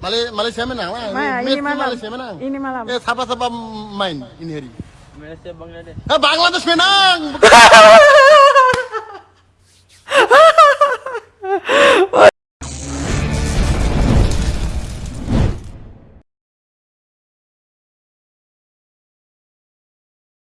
Malay Malaysia menang lah. Ma, ini malam. Malaysia menang. Ini malam. Eh, siapa siapa main ini hari? Malaysia Bangladesh. Eh, Bangladesh menang.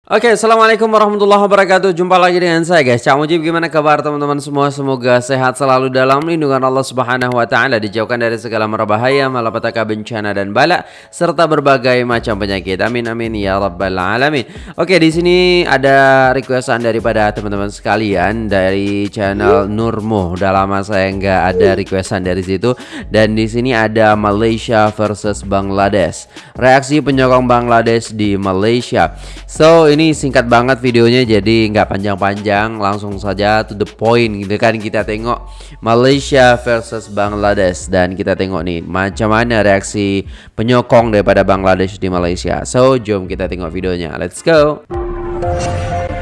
Oke, assalamualaikum warahmatullahi wabarakatuh. Jumpa lagi dengan saya guys. Cak Mujib, gimana kabar teman-teman semua? Semoga sehat selalu dalam lindungan Allah Subhanahu Wa Taala, dijauhkan dari segala mara bahaya, malapetaka, bencana dan bala, serta berbagai macam penyakit. Amin amin ya rabbal alamin. Oke, di sini ada requestan daripada teman-teman sekalian dari channel Nurmo. Udah lama saya nggak ada requestan dari situ. Dan di sini ada Malaysia versus Bangladesh. Reaksi penyokong Bangladesh di Malaysia. So ini singkat banget videonya jadi nggak panjang-panjang. Langsung saja to the point gitu kan kita tengok Malaysia versus Bangladesh. Dan kita tengok nih macam mana reaksi penyokong daripada Bangladesh di Malaysia. So jom kita tengok videonya. Let's go.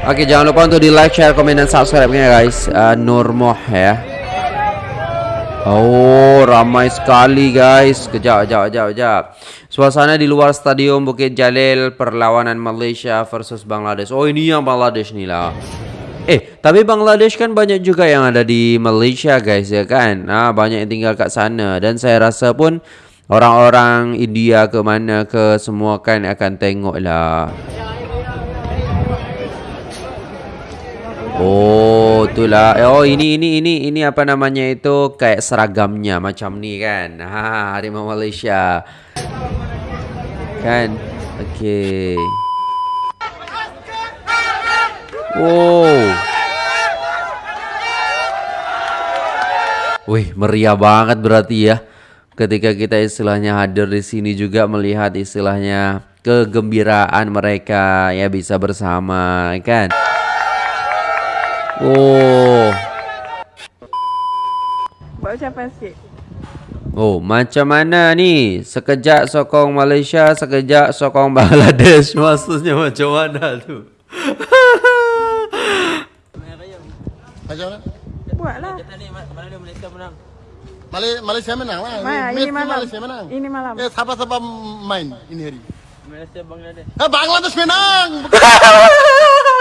Oke jangan lupa untuk di like, share, komen, dan subscribe nya guys uh, Nurmoh ya. Oh, ramai sekali guys. Kejap, kejap, kejap, kejap. Suasana di luar stadion Bukit Jalil perlawanan Malaysia versus Bangladesh. Oh, ini yang Bangladesh nih lah. Eh, tapi Bangladesh kan banyak juga yang ada di Malaysia guys ya kan. Nah, banyak yang tinggal kat sana dan saya rasa pun orang-orang India ke mana ke semua kan akan tengok lah. Oh, itulah. Oh, ini ini ini ini apa namanya itu kayak seragamnya macam ni kan. Ha, harimau Malaysia. Kan? Okey. Oh. Wih, meriah banget berarti ya. Ketika kita istilahnya hadir di sini juga melihat istilahnya kegembiraan mereka ya bisa bersama kan. Oh. Buat ucapan sikit. Oh, macam mana ni? Sekejap sokong Malaysia, sekejap sokong Bangladesh. Maksudnya macam mana tu? Macam mana? Buatlah. Kita ni Malaysia menang. Malay Malaysia menang lah. Ini malam. Malaysia menang. Ini malam. Eh, siapa siapa main ini hari? Malaysia Bangladesh. Eh, Bangladesh menang.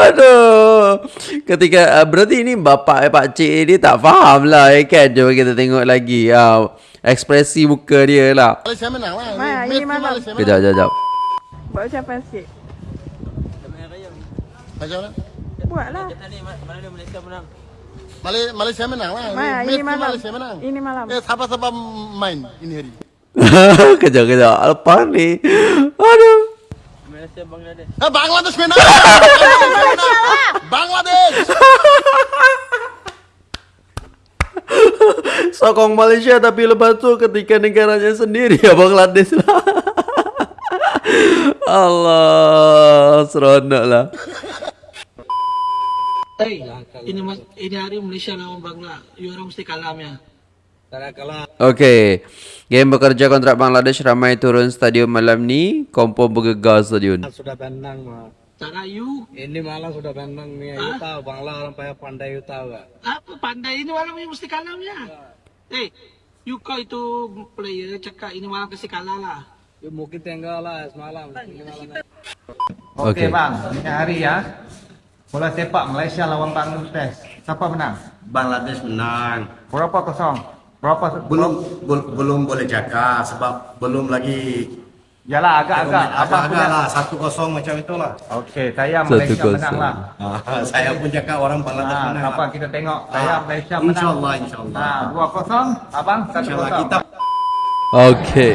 Aduh. Ketika uh, berarti ini bapak eh, pak cik ni tak faham lah eh, kan. Cuba kita tengok lagi. Uh, ekspresi muka dia lah. Malaysia menang lah. Ma, ini malam. Malaysia Kejap, menang. kejap, kejap. Buat ucapan sikit. Macam mana? Buatlah. Kita ni ma- mana dia Malaysia menang. Malay Malaysia menang lah. Ma, ini malam. Malaysia menang. Ini malam. Eh, siapa siapa main ini hari? kejap, kejap. Apa ni? Malaysia Bangladesh. Eh, Bangladesh menang. Bangladesh. Sokong Malaysia tapi lepas tu ketika negaranya sendiri ya Bangladesh lah. Allah, seronok lah. Hey, ini mas, ini hari Malaysia lawan Bangla. You orang mesti kalah ya. Okey. Game bekerja kontrak Bangladesh ramai turun stadion malam ni. Kompon bergegar stadion. Sudah tenang mah. Cara you Ini malam sudah tenang nih. You tahu Bangla orang payah pandai you tahu apa pandai ini malam you mesti kalah ya. Hey, you kau itu player cakap ini malam mesti kalah lah. You mungkin tinggal lah semalam. Ini malam. Okey. Okey bang, ini hari ya. Bola sepak Malaysia lawan Bangladesh. Siapa menang? Bangladesh menang. Berapa kosong? Berapa? Belum bel- belum boleh jaga sebab belum lagi Yalah agak-agak. Apa punya? lah satu kosong macam itulah. Okey, saya Satu Malaysia kosong. menang lah. Ah, saya pun jaga orang Bangladesh Nah, menang. kenapa kita tengok? Saya Ah, Malaysia menang. insyaallah, insyaallah. Nah, dua kosong. Abang satu kosong. kita Okey.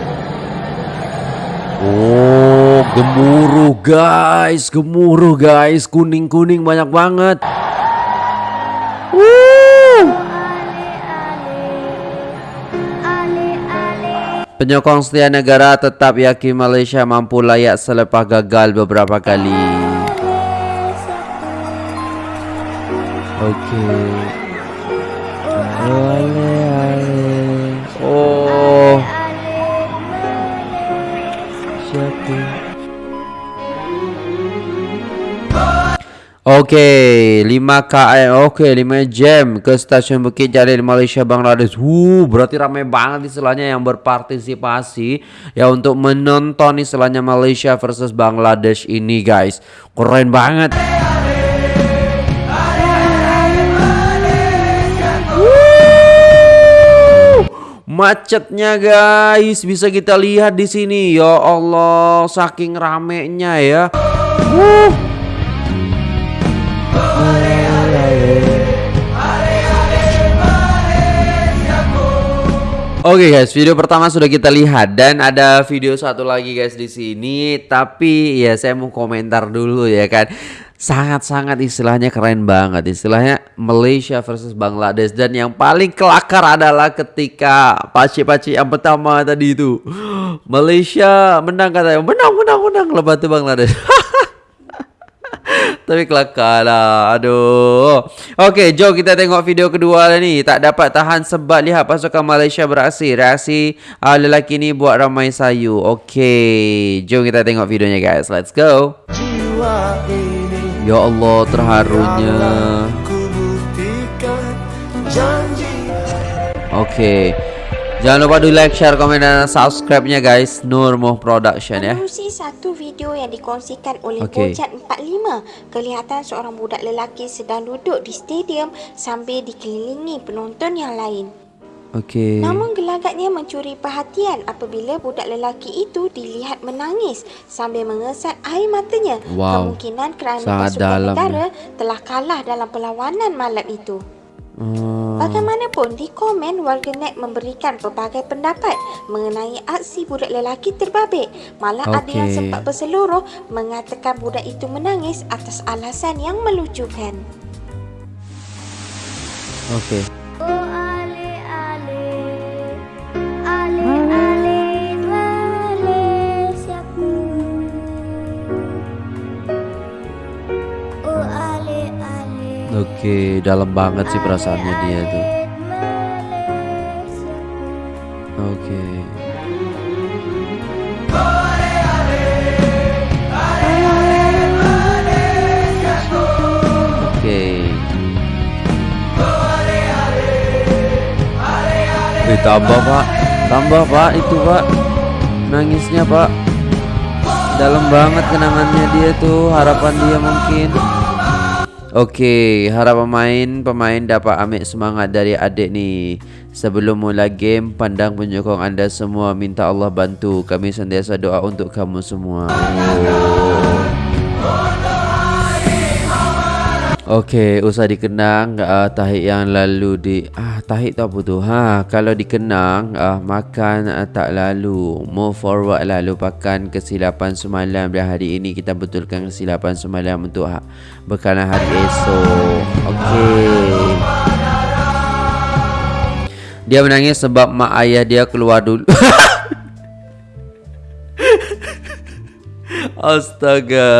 Oh, gemuruh guys, gemuruh guys, kuning-kuning banyak banget. Penyokong setia negara tetap yakin Malaysia mampu layak selepas gagal beberapa kali. Okey. Oh. Siapa? Oke, 5 km. Oke, 5 jam ke stasiun Bukit Jalil Malaysia Bangladesh. Wuh, berarti ramai banget istilahnya yang berpartisipasi ya untuk menonton istilahnya Malaysia versus Bangladesh ini, guys. Keren banget. Macetnya guys, bisa kita lihat di sini. Ya Allah, saking ramenya ya. Wuh. Oke guys, video pertama sudah kita lihat dan ada video satu lagi guys di sini. Tapi ya saya mau komentar dulu ya kan. Sangat-sangat istilahnya keren banget. Istilahnya Malaysia versus Bangladesh dan yang paling kelakar adalah ketika paci-paci yang pertama tadi itu Malaysia menang katanya. Menang, menang, menang. Lepas itu Bangladesh. Tapi kelakar lah Aduh. Oke jom kita tengok video kedua lah ni. Tak dapat tahan sebab lihat pasukan Malaysia beraksi. Reaksi uh, lelaki ni buat ramai sayu. Oke Jom kita tengok videonya guys. Let's go. Ya Allah terharunya. Oke Jangan lupa di like, share, komen dan subscribe-nya guys. Nur Moh Production ya. Menerusi satu video yang dikongsikan oleh okay. Bojat 45 Kelihatan seorang budak lelaki sedang duduk di stadium Sambil dikelilingi penonton yang lain. Oke Namun gelagatnya mencuri perhatian Apabila budak lelaki itu dilihat menangis Sambil mengesat air matanya. Wow. Kemungkinan kerana Sangat pasukan dalam negara Telah kalah dalam perlawanan malam itu. Hmm. Bagaimanapun di komen warganet memberikan pelbagai pendapat mengenai aksi budak lelaki terbabit. Malah ada yang Okey. sempat berseluruh mengatakan budak itu menangis atas alasan yang melucukan. Oke Oke, dalam banget sih perasaannya dia tuh. Oke. Oke. Eh, tambah pak, tambah pak itu pak, nangisnya pak, dalam banget kenangannya dia tuh, harapan dia mungkin. Oke, harap pemain pemain dapat ambil semangat dari adik ni. Sebelum mula game, pandang penyokong anda semua. Minta Allah bantu. Kami sentiasa doa untuk kamu semua. Oke, usah dikenang uh, tahik yang lalu di ah tahik tu apa tu? Ha, kalau dikenang ah makan uh, tak lalu. Move forward lah lupakan kesilapan semalam dan hari ini kita betulkan kesilapan semalam untuk ha, bekalan hari esok. Okey. Dia menangis sebab mak ayah dia keluar dulu. Astaga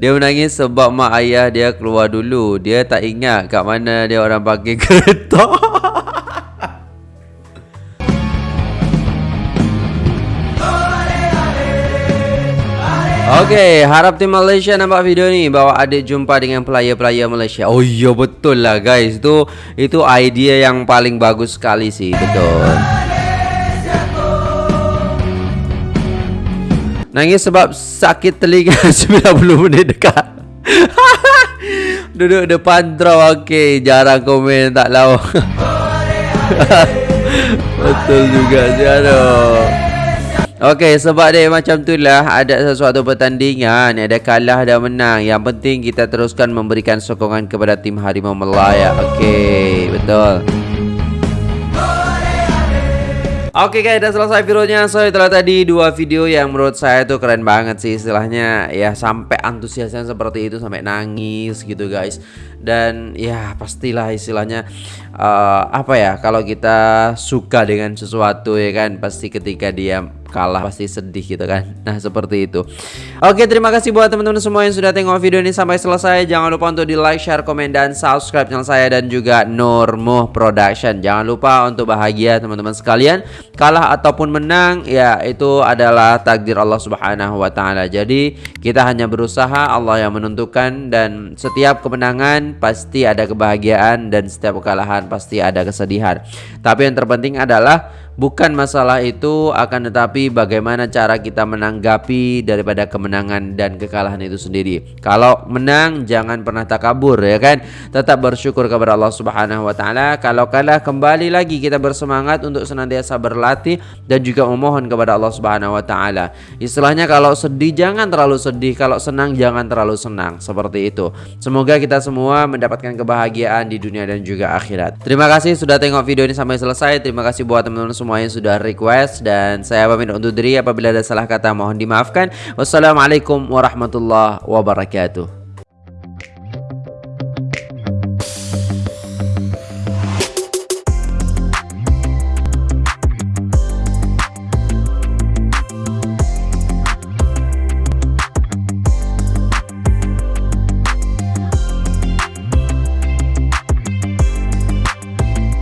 Dia menangis sebab mak ayah dia keluar dulu Dia tak ingat kat mana dia orang pakai kereta Okay, harap tim Malaysia nampak video ni bawa adik jumpa dengan player-player Malaysia. Oh iya betul lah guys. Itu itu idea yang paling bagus sekali sih, betul. Nangis sebab sakit telinga 90 minit dekat. Duduk depan draw okey, jarang komen tak lawa. betul juga aduh. Okey, sebab dia macam tu lah Ada sesuatu pertandingan Ada kalah dan menang Yang penting kita teruskan memberikan sokongan kepada tim Harimau Melaya Okey, betul Oke guys, dah selesai videonya. So itulah tadi dua video yang menurut saya tuh keren banget sih istilahnya ya sampai antusiasnya seperti itu sampai nangis gitu guys. dan ya pastilah istilahnya eh, apa ya kalau kita suka dengan sesuatu ya kan pasti ketika dia kalah pasti sedih gitu kan. Nah seperti itu. Oke terima kasih buat teman-teman semua yang sudah tengok video ini sampai selesai. Jangan lupa untuk di like, share, komen, dan subscribe channel saya Dan juga Nurmuh Production. Jangan lupa untuk bahagia teman-teman sekalian. Kalah ataupun menang ya itu adalah takdir Allah subhanahu wa ta'ala. Jadi kita hanya berusaha Allah yang menentukan Dan setiap kemenangan pasti ada kebahagiaan Dan setiap kekalahan pasti ada kesedihan. Tapi yang terpenting adalah Bukan masalah itu akan tetapi bagaimana cara kita menanggapi daripada kemenangan dan kekalahan itu sendiri. Kalau menang jangan pernah takabur ya kan. Tetap bersyukur kepada Allah Subhanahu wa taala. Kalau kalah kembali lagi kita bersemangat untuk senantiasa berlatih dan juga memohon kepada Allah Subhanahu wa taala. Istilahnya kalau sedih jangan terlalu sedih, kalau senang jangan terlalu senang. Seperti itu. Semoga kita semua mendapatkan kebahagiaan di dunia dan juga akhirat. Terima kasih sudah tengok video ini sampai selesai. Terima kasih buat teman-teman semua yang sudah request dan saya pamit undur diri apabila ada salah kata mohon dimaafkan. Wassalamualaikum warahmatullahi wabarakatuh.